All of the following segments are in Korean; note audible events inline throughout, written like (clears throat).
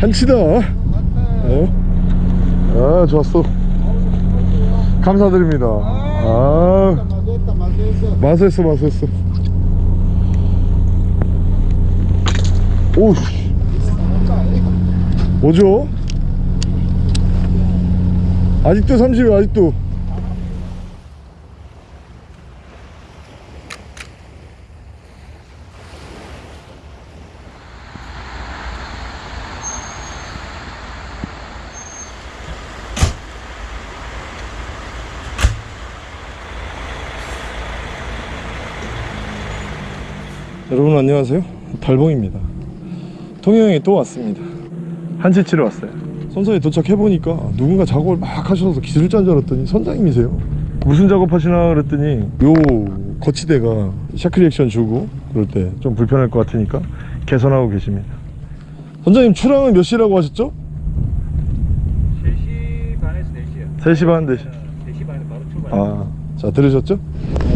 한치다. 어? 아 좋았어. 감사드립니다. 아. 마수했어 마수했어. 오씨. 뭐죠? 아직도 30이 아직도 안녕하세요. 달봉입니다. 통영에 또 왔습니다. 한치 치러 왔어요. 선사에 도착해보니까 누군가 작업을 막 하셔서 기술자인 줄 알았더니 선장님이세요. 무슨 작업하시나 그랬더니 요 거치대가 しゃくり 액션 주고 그럴 때 좀 불편할 것 같으니까 개선하고 계십니다. 선장님 출항은 몇 시라고 하셨죠? 3시 반에서 4시요 3시 반 4시. 4시 반에 바로 출발. 아, 자 들으셨죠?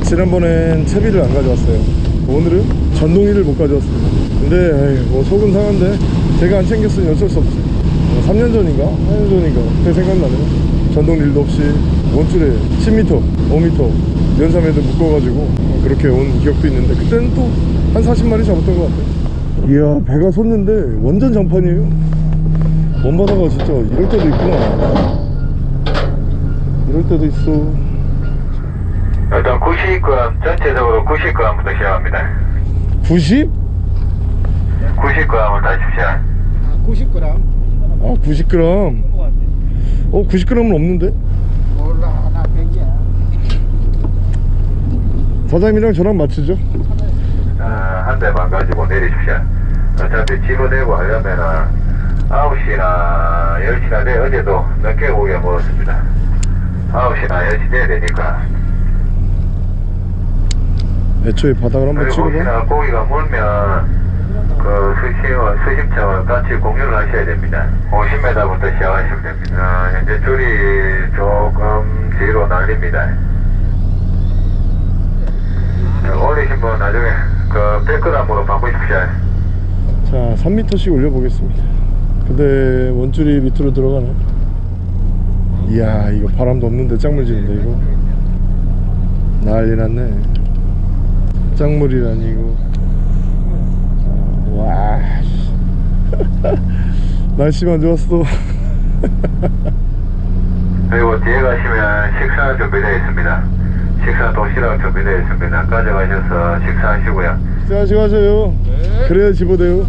지난번엔 채비를 안 가져왔어요. 오늘은 전동이를 못 가져왔습니다. 근데 에이, 뭐 속은 상한데 제가 안 챙겼으니 어쩔 수 없지. 뭐 3년 전인가 4년 전인가 그때 생각나네요. 전동 릴도 없이 원줄에 10m, 5m 연삼에도 묶어가지고 그렇게 온 기억도 있는데 그때는 또 한 40마리 잡았던 것 같아요. 이야 배가 솟는데 완전 장판이에요. 먼바다가 진짜 이럴 때도 있구나. 이럴 때도 있어. 일단 90g 전체적으로 90g부터 시작합니다. 90? 90g을 다십시오. 90g 아 90g 어 90g은 없는데? 몰라 하나 100이야 사장님이랑 저랑 맞추죠? 아, 한 대만 가지고 내리십시오. 어차피 집어내고 하려면은 9시나 10시나 돼 어제도 늦게 고기가 먹었습니다. 9시나 10시 돼야 되니까. 애초에 바닥을 한번 찍어봐 고기가 물면 그 수심을, 수심점을 같이 공유를 하셔야 됩니다. 50m부터 시작하시면 됩니다. 어, 현재 줄이 조금 뒤로 날립니다. 어, 올리신 분 나중에 그 100g으로 바꾸십시오. 자 3m씩 올려보겠습니다 근데 원줄이 밑으로 들어가네 이야 이거 바람도 없는데 짱물 지는데 이거 난리 났네 짱물이라니 이거 아, 와 씨. (laughs) 날씨만 좋았어 (laughs) 그리고 뒤에 가시면 식사 준비되어 있습니다. 식사 도시락 준비되어 있습니다. 가져가셔서 식사하시고요. 식사하시고 하세요 그래야 집어대요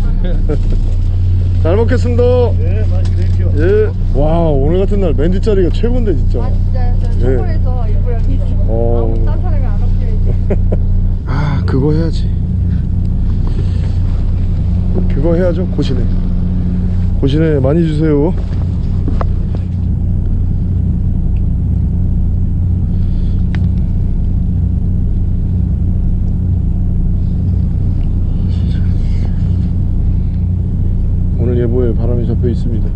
(laughs) 잘 먹겠습니다 네 맛있게 드십시오 예. 와 오늘 같은 날맨 뒷자리가 최고인데 진짜 아 진짜요? 저 예. 초콜에서 일부러 여기. 어. 아무 딴 사람이 안아 그거 해야지. 그거 해야죠 고시네 고시네 많이 주세요. 오늘 예보에 바람이 잡혀 있습니다.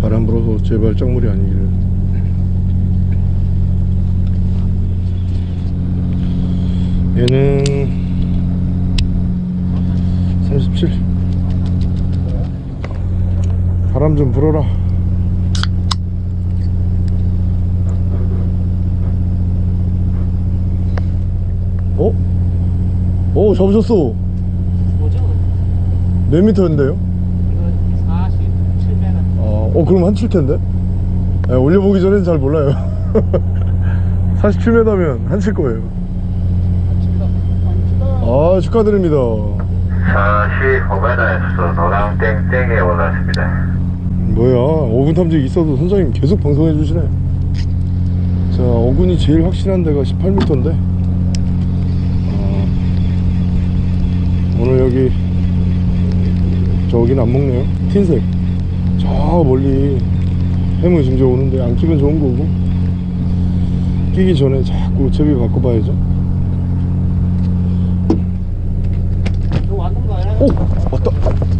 바람 불어서 제발 짱물이 아니기를 얘는 37 바람 좀 불어라 어? 어 잡으셨어 뭐죠? 몇 미터인데요? 이거 47m 어, 어 그럼 한칠 텐데? 예, 올려보기 전엔 잘 몰라요 (laughs) 47m면 한칠 거예요 아 축하드립니다. 45m에서 노랑 땡땡에 올랐습니다. 뭐야 5분 탐지 있어도 선장님 계속 방송해 주시네. 자 어군이 제일 확실한 데가 18m인데. 어, 오늘 여기 저긴 안 먹네요. 흰색. 저 멀리 해물 짐져 오는데 안 끼면 좋은 거고. 끼기 전에 자꾸 채비 바꿔봐야죠 이거 왔는가요? 오 왔다.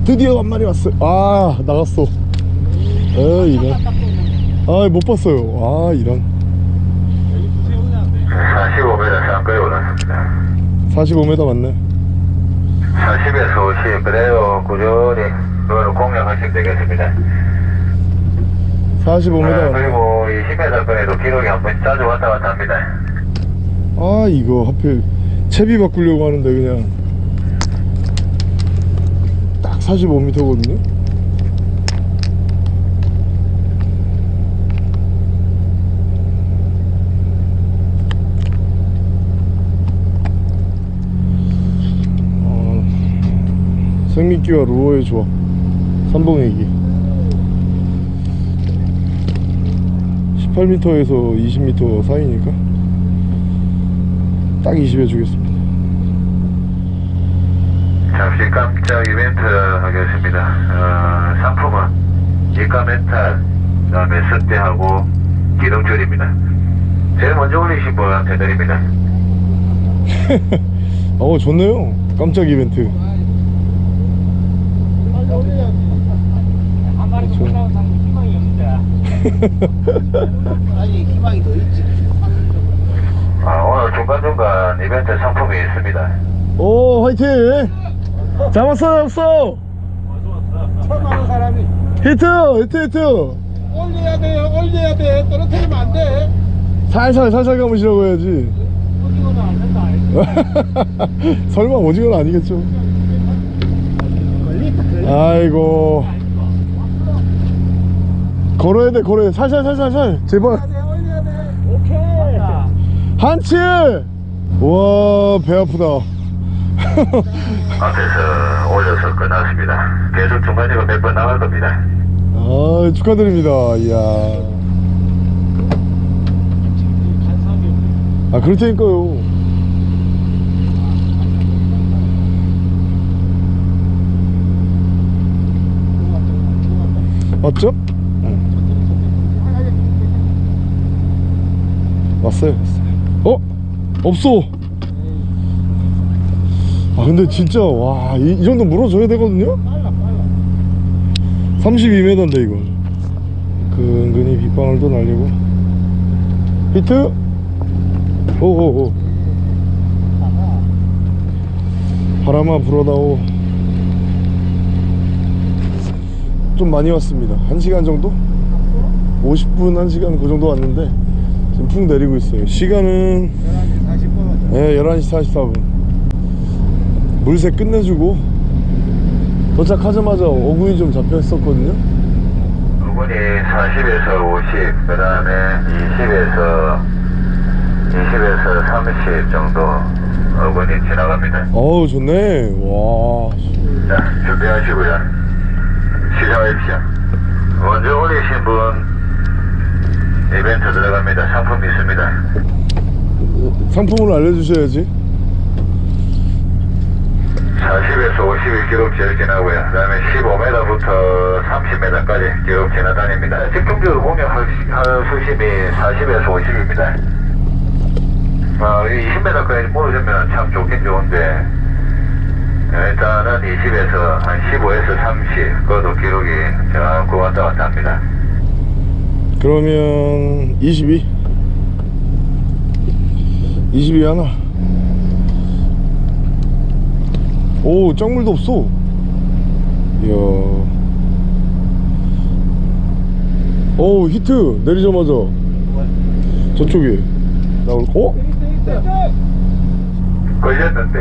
드디어 한 마리 왔어요 아 나갔어. 아 이런. 아 못 봤어요. 아 이런. 여기 두세우나 45m 상가에 올랐습니다. 45m 맞네. 40에서 50 그래요 꾸준히 그걸 공략하시면 되겠습니다. 45m 아, 그리고 이 10m 거리도 기록이 한 번 자주 왔다 갔다 합니다. 아 이거 하필 채비 바꾸려고 하는데 그냥. 딱 45m거든요? 어, 생미끼와 루어의 조합. 삼봉애기. 18m에서 20m 사이니까 딱 20에 주겠습니다 잠시 깜짝 이벤트 하겠습니다. 어, 상품은 이가 멘탈 그 다음에 습대하고 기름줄입니다. 제일 먼저 올리신 분한테 드립니다. (laughs) 어 좋네요. 깜짝 이벤트. 없는데. (laughs) 아니 희망이 더 있지. 아, 오늘 중간중간 이벤트 상품이 있습니다. 오 화이팅 잡았어 잡았어 처음 하는 사람이 히트 히트 히트 올려야 돼, 올려야 돼. 떨어뜨리면 안 돼. 살살 살살 감으시라고 해야지 오징어도 안 된다. (laughs) 설마 오징어는 아니겠죠. 아이고 걸어야 돼 걸어야 돼 살살 살살 살 제발 올려야 돼, 올려야 돼. 오케이. 한치 와 배 아프다 (laughs) 앞에서 올려서 끝났습니다. 계속 중간중간 몇번 나갈 겁니다. 아 축하드립니다. 이야. 아 그럴 테니까요. 맞죠? 왔어요 왔어요. 어? 없어. 아 근데 진짜 와이 이 정도 물어줘야 되거든요? 빨라, 빨라. 32m인데 이거 근근히 빗방울 또 날리고 히트 오오오 바람아 불어다오 좀 많이 왔습니다 1시간 정도? 50분 1시간 그 정도 왔는데 지금 푹 내리고 있어요 시간은 11시 40분. 네, 11시 44분 물새 끝내주고 도착하자마자 어군이 좀 잡혀 있었거든요 부분이 40에서 50, 그 다음에 20에서 20에서 30 정도 어근이 지나갑니다. 어우 좋네 와 자, 준비하시고요. 시작하십시오. 먼저 올리신 분 이벤트 들어갑니다. 상품 있습니다. 상품을 알려주셔야지 40에서 50일 기록 제일 지나고요. 그 다음에 15m부터 30m까지 기록 지나다닙니다. 집중적으로 수- 할 수심이 40에서 50입니다. 어, 이 20m까지 모르면 참 좋긴 좋은데, 어, 일단은 20에서 한 15에서 30, 그것도 기록이 자꾸 왔다 갔다 합니다. 그러면 22 22 하나 오 짱물도 없어. 이야. 오 히트! 내리자마자. 저쪽에. 나올 어? 걸렸는데,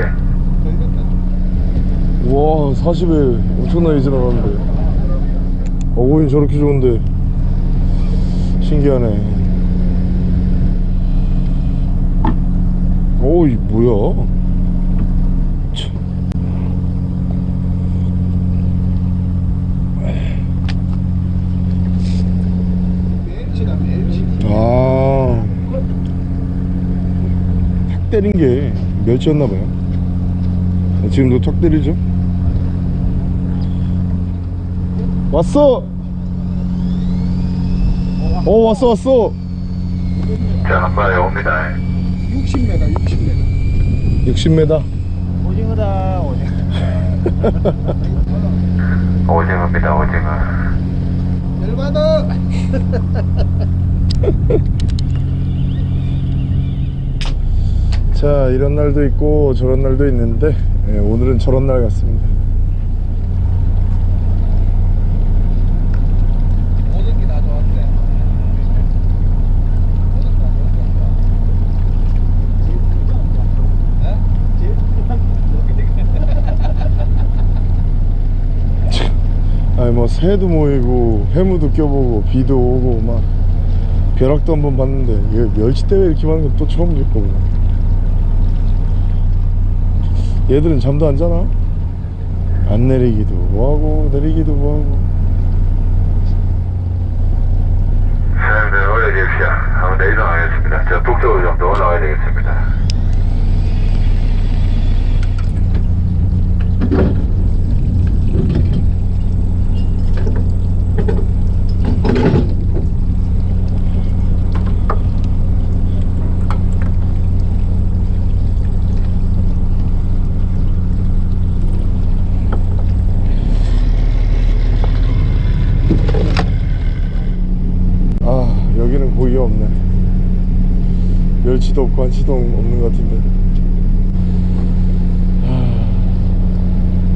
와 40에 엄청나게 지나가는데. 어고인 저렇게 좋은데. 신기하네. 어이 뭐야 참. 멸치다, 멸치. 아, 탁 때린 게 멸치였나봐요. 지금도 탁 때리죠? 왔어! 어, 왔어, 왔어! 자, 한 마리 옵니다. 60m, 60m. 60m. 오징어다, 오징어. (laughs) 오징어입니다, 오징어. 열받아. (laughs) 자, 이런 날도 있고 저런 날도 있는데, 예, 오늘은 저런 날 같습니다. 모든 게다 좋았대. 모든 게다 아니 뭐 새도 모이고 해무도 껴보고 비도 오고 막 벼락도 한번 봤는데 이거 멸치대회 이렇게 많은 건 또 처음 겪고 얘들은 잠도 안 자나? 안 내리기도 뭐하고 내리기도 뭐하고 사장님들 올려주십시오. 한번 더 이동하겠습니다. 저 북쪽으로 좀 더 올라가야 되겠습니다. 아 여기는 고기가 없네 멸치도 없고 한치도 없는 것 같은데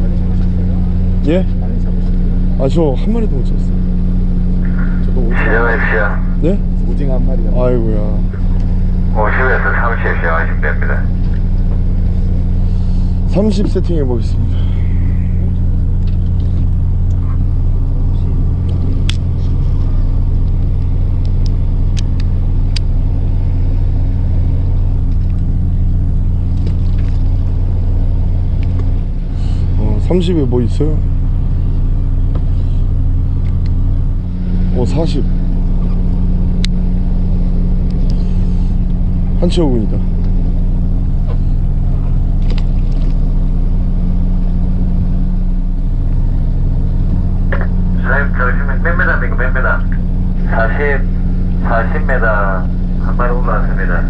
많이 잡으셨어요? 예? 많이 잡으셨어요? 아저 한 마리도 못 잡았어요 저도 오징어. 네? 오징어 한 마리 잡았어요. 아이고야 50에서 30 시작하시면 됩니다. 30 세팅해 보겠습니다 어, 30에 뭐 있어요? 어, 40 한치 어군이다 사장님, 잠시만, 몇 메다입니까, 몇 메다? 40, 40m 한 마리 올라왔습니다.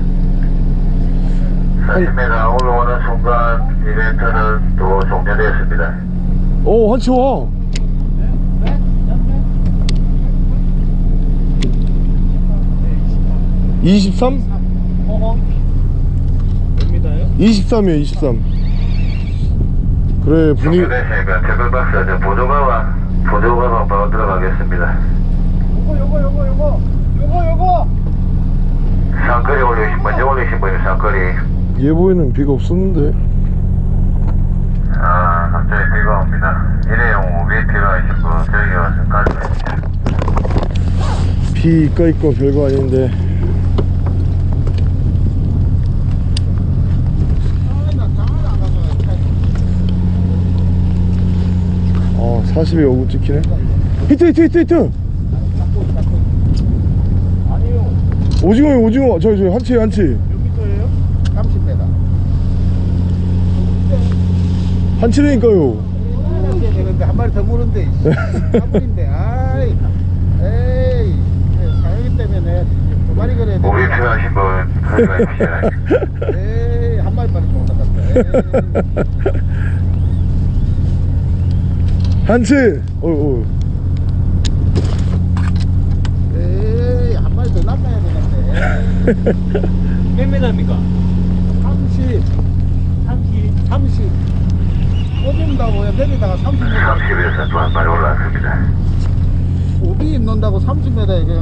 40m 올라오는 순간 이벤트는 또 종료되었습니다. 오 한치 와 23? 몇 미터예요? 23이에요 23 그래 분위기 종료됐으니까 태클박스 저 보조가와 보조가가 바로 들어가겠습니다. 요거 요거 요거 요거 요거 요거 상거리 올리신 분, 올리신 분이 상거리. 예보에는 비가 없었는데 아, 갑자기 비가 옵니다. 일회용 우비 필요하신 분, 저기 와서 가져가십시오. 비 이까 있고 별거 아닌데 어 40에 어구 찍히네 히트 히트 히트 히트. 오징어요 오징어 저기 저기 한치 한치 몇 미터예요? 30m 한치라니까요? 이렇게 되는데 한 마리 더 무는데 (laughs) 한 마리인데 아이. 에이. 사장님 때문에 두 마리 그래야 돼 필요하신 분. 에이 한 마리밖에 못 나갔다. 에이. 한치! 어, 어. 에이 한 마리 더 낚아야 되는데. (laughs) 몇 미터입니까? 30 30. 30 꽂는다고요 내리다가 30m 30에서 또한 마리 올라왔습니다. 오비 입는다고 30m 이게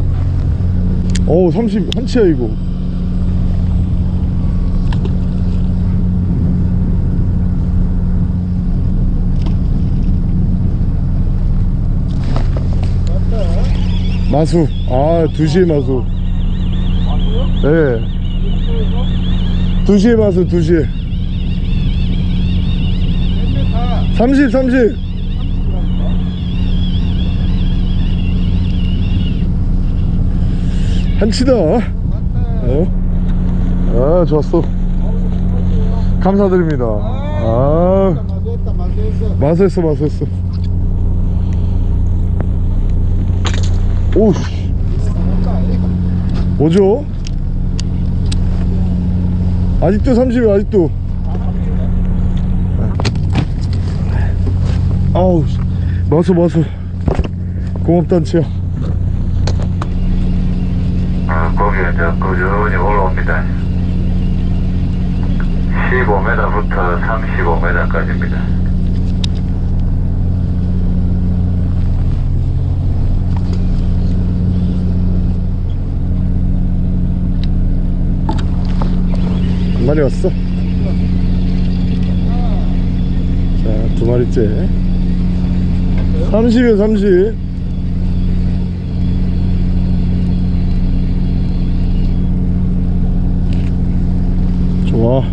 어우 30 한치야 이거 마수 아 2시에 마수 마수요? 예 이쪽에서? 2시에 마수 2시에 몇 m 30 30 한치다. 어? 아 좋았어. 감사드립니다. 아. 마수했어. 오씨. 맞다 뭐죠? 아직도 30이 아직도 씨. 마수 마수 고맙단치야 아, 거기 이제 꾸준히 올라옵니다. 15m부터 35m까지입니다. 한 마리 왔어 자 두 마리째 30이에요 30 좋아.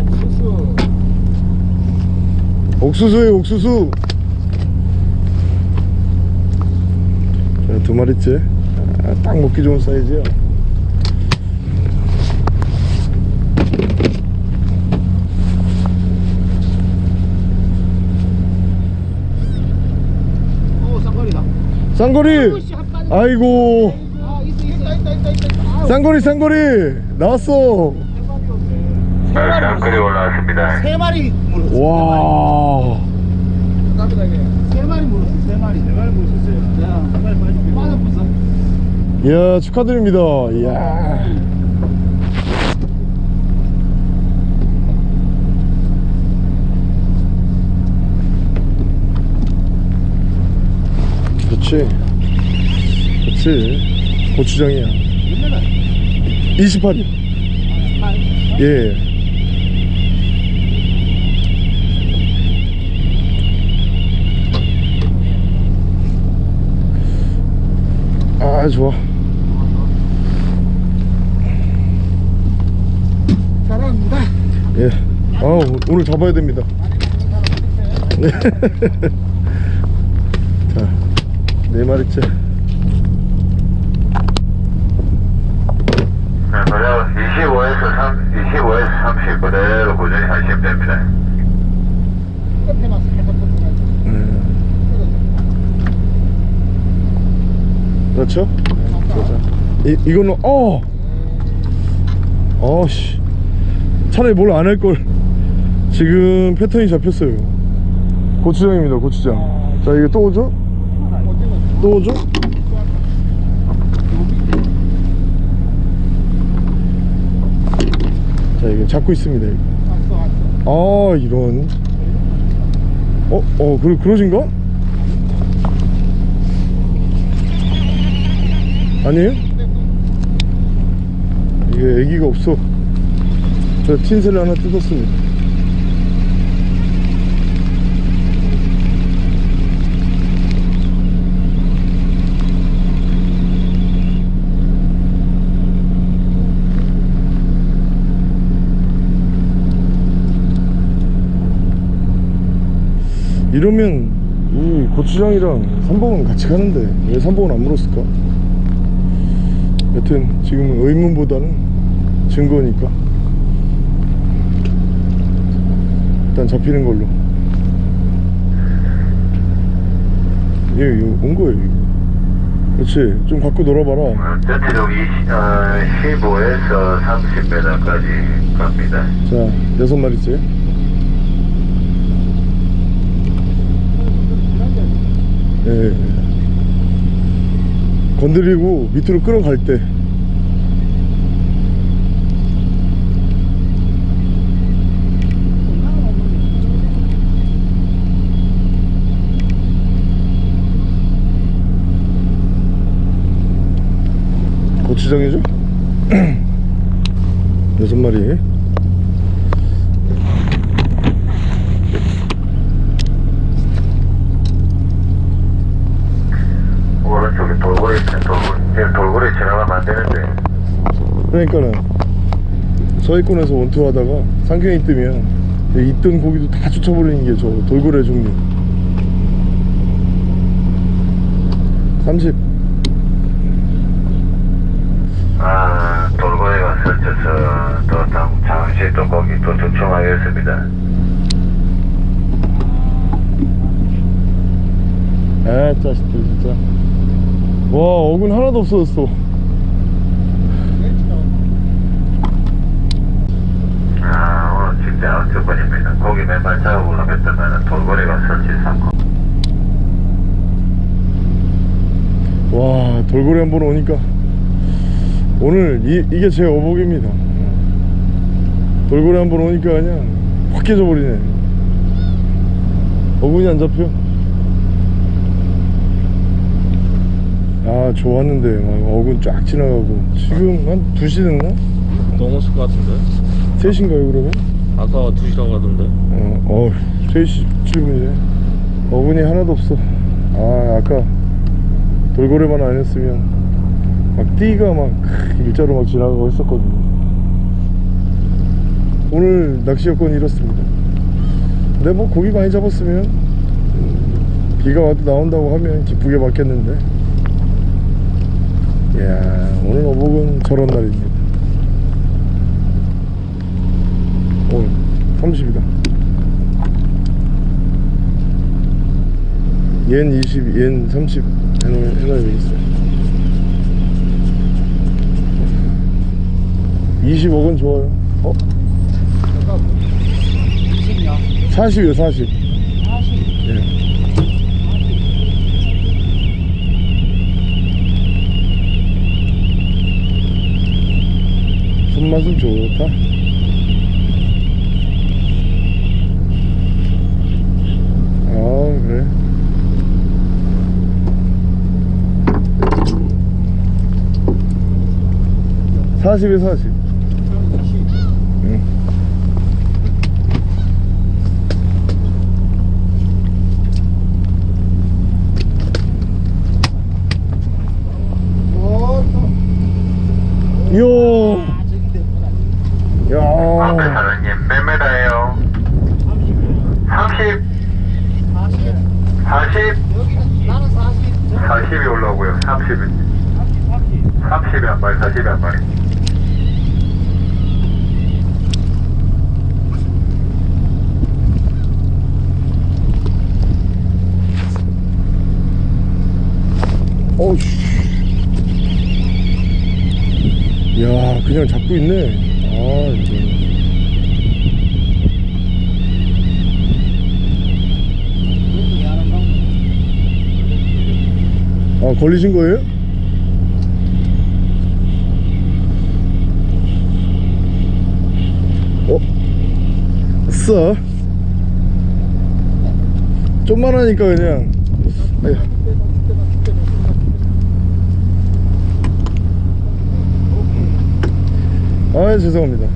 옥수수 옥수수에 옥수수. 자, 두 마리째. 아, 딱 먹기 좋은 사이즈야 오 쌍거리다 쌍거리. 아이고. 쌍거리 쌍거리. 나왔어. 장거리 물었어. 올라왔습니다. 세 마리 와 감사합니다 이게 세 마리 물었어 세 마리. 세 마리 물었어요. 한 마리 빠질게 빠졌어 이야 축하드립니다. 이야 그렇지. 그렇지. 고추장이야. 28이요 예. 아 좋아. 잘한다. 예. 아 오늘 잡아야 됩니다. (laughs) 네. 자, 네 마리째. 네, 그래요. 25에서 3, 25에서 30 그대로 꾸준히 하시면 됩니다. 끝에만 살짝 꽂아가지고 음, 그렇죠? 자, 이 이거는 어, 어씨, 차라리 뭘 안 할 걸. 지금 패턴이 잡혔어요. 고추장입니다, 고추장. 자, 이거 또 오죠? 또 오죠? 자, 이거 잡고 있습니다. 아 이런 어? 어 그러, 그러신가? 아니에요? 이게 애기가 없어 저 틴셀 하나 뜯었습니다 이러면 이 고추장이랑 삼봉은 같이 가는데 왜 삼봉은 안 물었을까? 여튼 지금은 의문보다는 증거니까 일단 잡히는 걸로 예, 이거 온 거예요 이거. 그렇지 좀 갖고 놀아봐라 20, 어, 15에서 30m까지 갑니다. 자 여섯 마리째 예. 건드리고 밑으로 끌어갈 때 고추장이죠? (clears throat) 여섯 마리 오른쪽에 돌고래 있네, 돌고래. 지금 돌고래 지나가면 안 되는데. 그러니까는 서해권에서 원투 하다가 상경이 뜨면 있던 고기도 다 쫓아버리는 게 저 돌고래 종류 30 아, 돌고래가 설쳐서 또 당, 잠시 또 거기 또 주춤하겠습니다. 아 짜식들 진짜. 와 어군 하나도 없어졌어 아, 오늘 진짜 잡으러 갔더만 돌고래가 설치 삼고. 와 돌고래 한번 오니까 오늘 이, 이게 제 어복입니다 돌고래 한번 오니까 그냥 확 깨져버리네 어군이 안 잡혀 아 좋았는데 막 어군 쫙 지나가고 지금 한 2시 됐나? 넘었을 것 같은데 3시인가요 그러면? 아까 2시라고 하던데. 어, 어 3시 7분이네. 어군이 하나도 없어. 아 아까 돌고래만 안 했으면 막 띠가 막 일자로 막 지나가고 했었거든요. 오늘 낚시 여건이 이렇습니다. 근데 뭐 고기 많이 잡았으면 음, 비가 와도 나온다고 하면 기쁘게 받겠는데. 이야 오늘 어복은 저런 날입니다 오 30이다. 옌 20, 옌30 해놓, 해놔야 되겠어요 20억은 좋아요. 어? 제가 20년 40이요 40 예. 손맛은 좋다 아 그래. 사십에 사십. 응. 이야 앞에 야 사장님 몇 메다예요? 30 40 여기는 나는 40 40이 올라오고요. 30이. 30이 한 마리 40이 한 마리. 어우씨. 야 그냥 잡고 있네. 아 이거 아 걸리신 거예요? 어? 아싸 좀만 하니까 그냥 아휴. 아 죄송합니다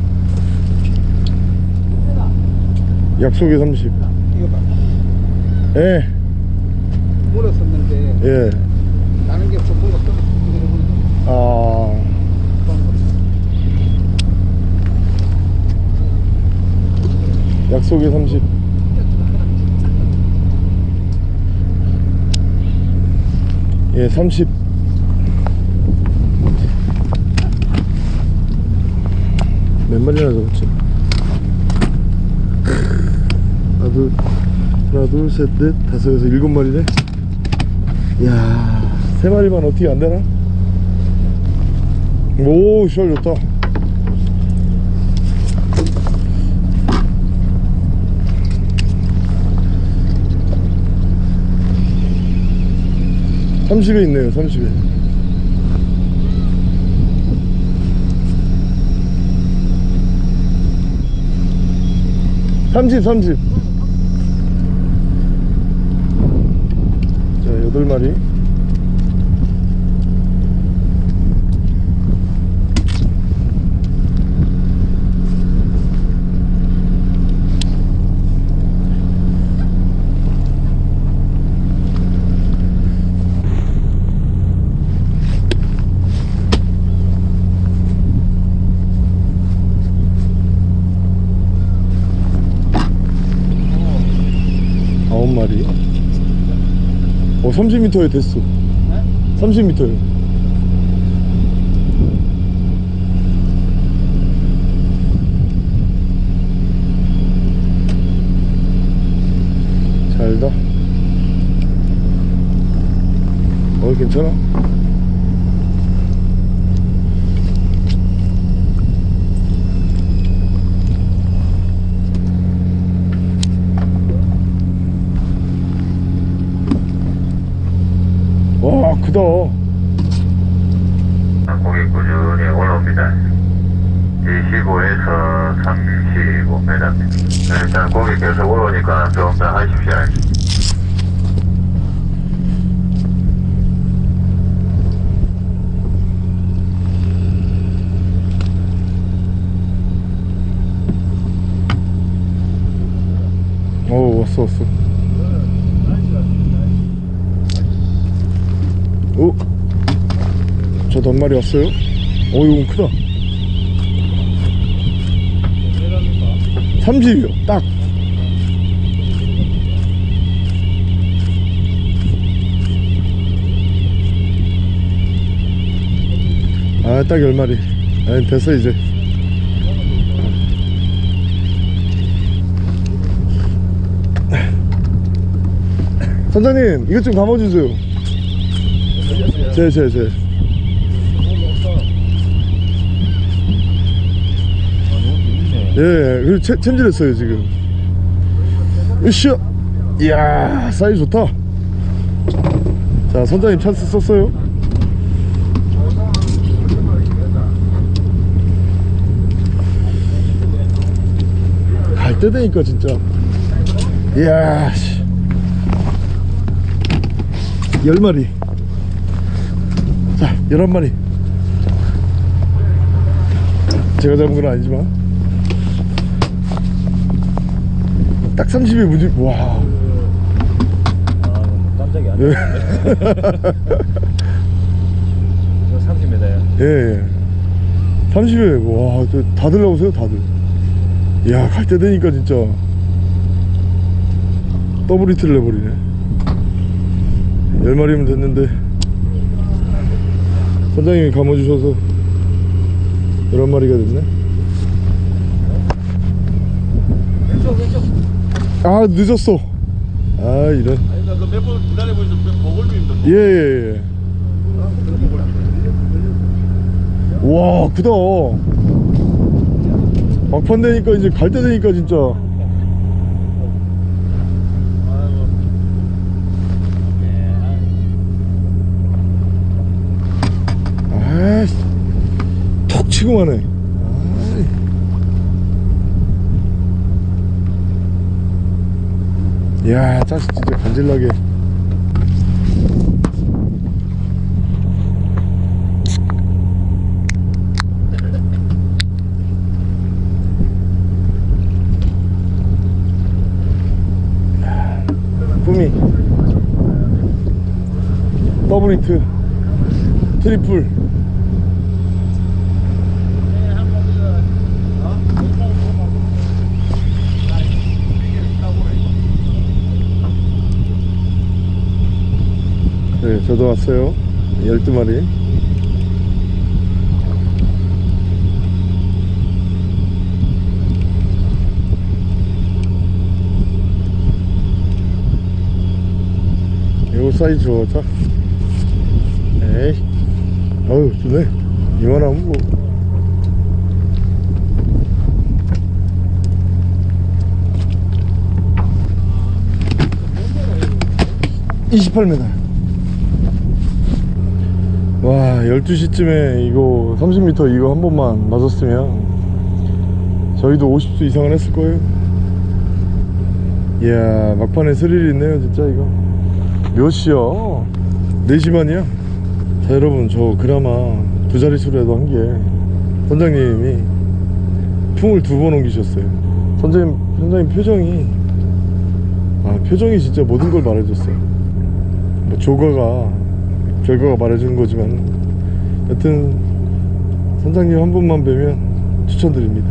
약속에 30 이거 봐 예, 물었었는데 예. 아, 약속에 30 예, 30 몇 마리나 잡았지? 하나, 둘, 하나, 둘, 셋, 넷, 다섯, 여섯, 일곱 마리네? 이야, 세 마리만 어떻게 안 되나? 오, 시월 좋다. 삼십에 있네요, 삼십에. 삼십, 삼십. 자, 여덟 마리. 아홉 마리. 어, 30m에 됐어. 30m에. 잘다. 어, 괜찮아? 와, 크다. 고기 꾸준히 올라옵니다 20 25에서 35m입니다. 일단 고기 계속 올라오니까 좀 더 하십시오. 어 왔어 왔어 오 저도 한 마리 왔어요 어 이건 크다 30이요 딱 아, 딱 10마리. 아, 됐어, 이제. 선장님, 이것 좀 감아주세요. 제, 제, 제. 예, 그리고 챔- 챔질했어요, 지금. 으쌰! 이야, 사이즈 좋다. 자, 선장님 찬스 썼어요. 갈 때 되니까 진짜. 이야, 씨. 열 마리. 자, 열한 마리. 제가 잡은 건 아니지만. 딱 30에 무지, 와. 아, 깜짝이야. 예, 이거 30m야. 예. 예. 30에, 와, 저 다들 나오세요, 다들. 이야, 갈 때 되니까 진짜. 더블 히트를 내버리네. 열 마리면 됐는데. 선장님이 감아주셔서 11마리가 됐네. 아, 늦었어. 아, 이런. 아니 나그 몇 번 기다려보니까 보글비인데 예, 예, 예. 와, 크다. 막판 되니까 이제 갈 때 되니까 진짜. 아이씨. 톡 치고 마네. 아 이. 이야, 자식 진짜 간질나게. 꿈이 더블 히트 트리플 네 저도 왔어요. 12마리. 이거 사이즈 좋다. 에이. 어우 좋네. 이만하면 뭐. 28m 와 12시쯤에 이거 30m 이거 한 번만 맞았으면 저희도 50수 이상은 했을 거예요 이야 막판에 스릴이 있네요 진짜 이거 몇 시야? 4시 반이야? 자 여러분 저 그나마 두 자릿수라도 한 게 선장님이 풍을 두 번 옮기셨어요 선장님, 선장님 표정이 아 표정이 진짜 모든 걸 말해줬어요 뭐 조과가 결과가 말해주는 거지만 여튼 선장님 한 번만 뵈면 추천드립니다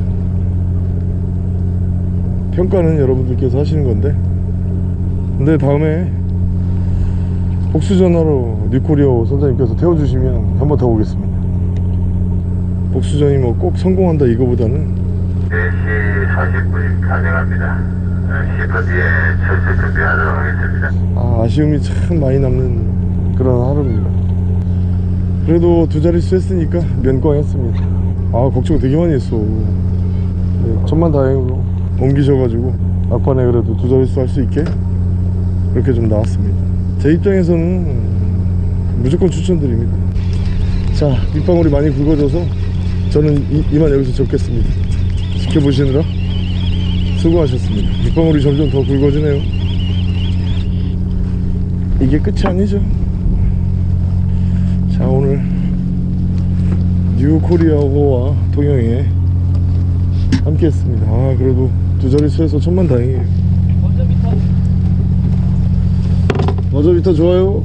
평가는 여러분들께서 하시는 건데 근데 다음에 복수 전화로 뉴코리아 선장님께서 태워주시면 한번더 오겠습니다 복수전이 뭐 꼭 성공한다 이거보다는 4시 40분 가능합니다. 10분 뒤에 철수 준비하도록 하겠습니다. 아, 아쉬움이 참 많이 남는 그런 하루입니다. 그래도 두 자릿수 했으니까 면광했습니다. 아 걱정 되게 많이 했어. 네, 천만 다행으로 옮기셔가지고 막판에 그래도 두 자릿수 할 수 있게 그렇게 좀 나왔습니다. 제 입장에서는 무조건 추천드립니다. 자 밑방울이 많이 굵어져서 저는 이, 이만 여기서 적겠습니다. 지켜보시느라 수고하셨습니다. 밑방울이 점점 더 굵어지네요. 이게 끝이 아니죠 자 오늘 뉴 코리아호와 통영에 함께 했습니다. 아 그래도 두 자릿수에서 천만 다행이에요. 먼저 밑에 마저비타 좋아요